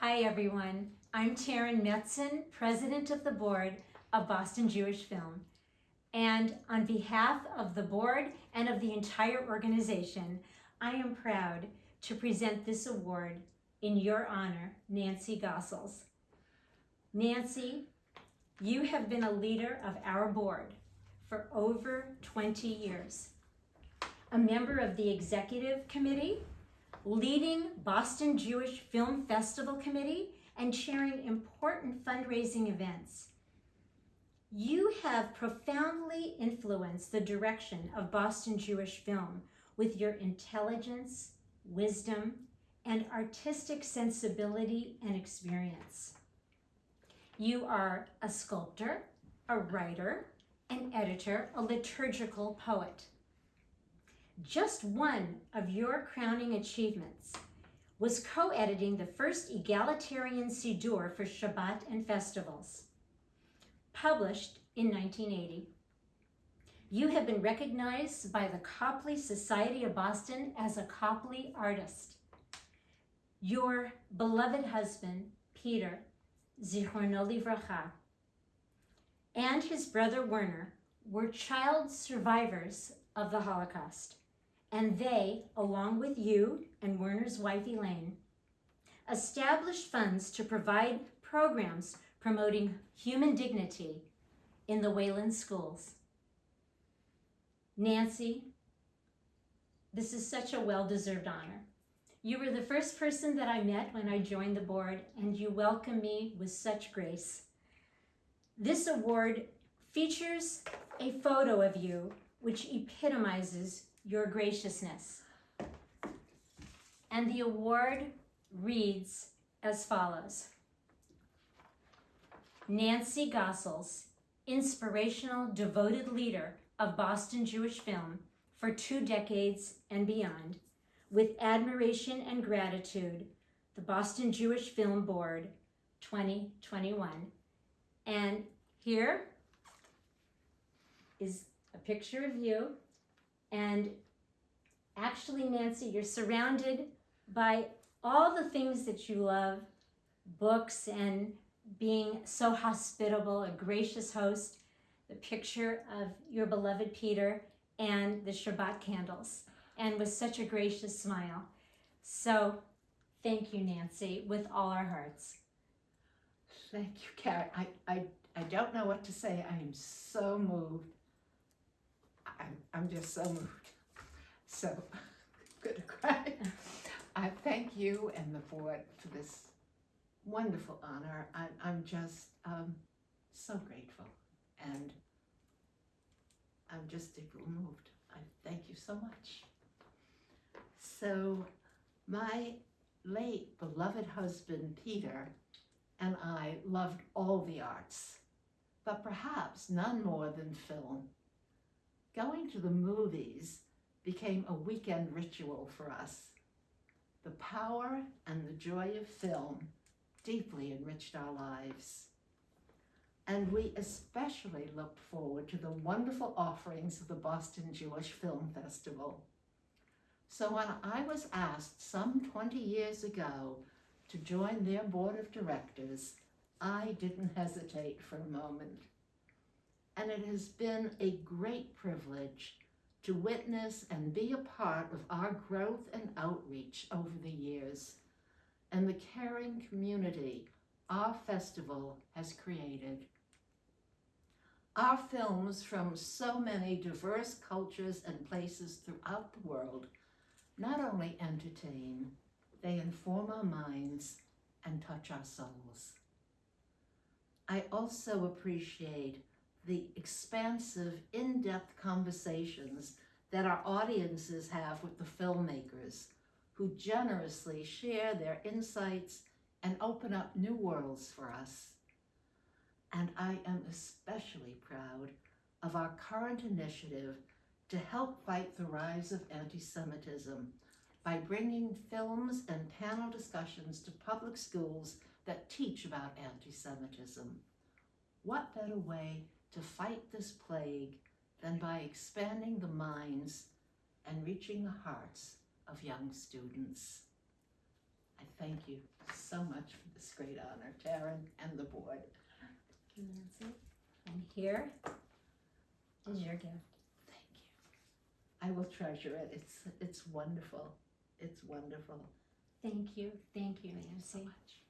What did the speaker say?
Hi, everyone. I'm Taryn Metzen, President of the Board of Boston Jewish Film. And on behalf of the board and of the entire organization, I am proud to present this award in your honor, Nancy Gossels. Nancy, you have been a leader of our board for over 20 years, a member of the executive committee, leading Boston Jewish Film Festival Committee, and chairing important fundraising events. You have profoundly influenced the direction of Boston Jewish film with your intelligence, wisdom, and artistic sensibility and experience. You are a sculptor, a writer, an editor, a liturgical poet. Just one of your crowning achievements was co-editing the first egalitarian Siddur for Shabbat and festivals, published in 1980. You have been recognized by the Copley Society of Boston as a Copley artist. Your beloved husband, Peter, Zichrono Livracha, and his brother Werner were child survivors of the Holocaust. And they, along with you and Werner's wife Elaine, established funds to provide programs promoting human dignity in the Wayland schools. Nancy, this is such a well-deserved honor. You were the first person that I met when I joined the board, and you welcomed me with such grace. This award features a photo of you which epitomizes your graciousness. And the award reads as follows. Nancy Gossels, inspirational, devoted leader of Boston Jewish film for two decades and beyond, with admiration and gratitude, the Boston Jewish Film Board 2021. And here is a picture of you. And actually, Nancy, you're surrounded by all the things that you love, books and being so hospitable, a gracious host, the picture of your beloved Peter and the Shabbat candles, and with such a gracious smile. So thank you, Nancy, with all our hearts. Thank you, Carrie. I, I, I don't know what to say. I am so moved. I'm, I'm just so moved. So, good to cry. I thank you and the board for this wonderful honor. I, I'm just um, so grateful and I'm just deeply moved. I thank you so much. So, my late beloved husband, Peter, and I loved all the arts, but perhaps none more than film. Going to the movies became a weekend ritual for us. The power and the joy of film deeply enriched our lives. And we especially looked forward to the wonderful offerings of the Boston Jewish Film Festival. So when I was asked some 20 years ago to join their board of directors, I didn't hesitate for a moment. And it has been a great privilege to witness and be a part of our growth and outreach over the years and the caring community our festival has created. Our films from so many diverse cultures and places throughout the world not only entertain, they inform our minds and touch our souls. I also appreciate the expansive, in-depth conversations that our audiences have with the filmmakers who generously share their insights and open up new worlds for us. And I am especially proud of our current initiative to help fight the rise of anti-Semitism by bringing films and panel discussions to public schools that teach about anti-Semitism. What better way to fight this plague than by expanding the minds and reaching the hearts of young students. I thank you so much for this great honor, Taryn and the board. Thank you, Nancy. And here is your gift. Thank you. I will treasure it. It's, it's wonderful. It's wonderful. Thank you, thank you, Thank you so much.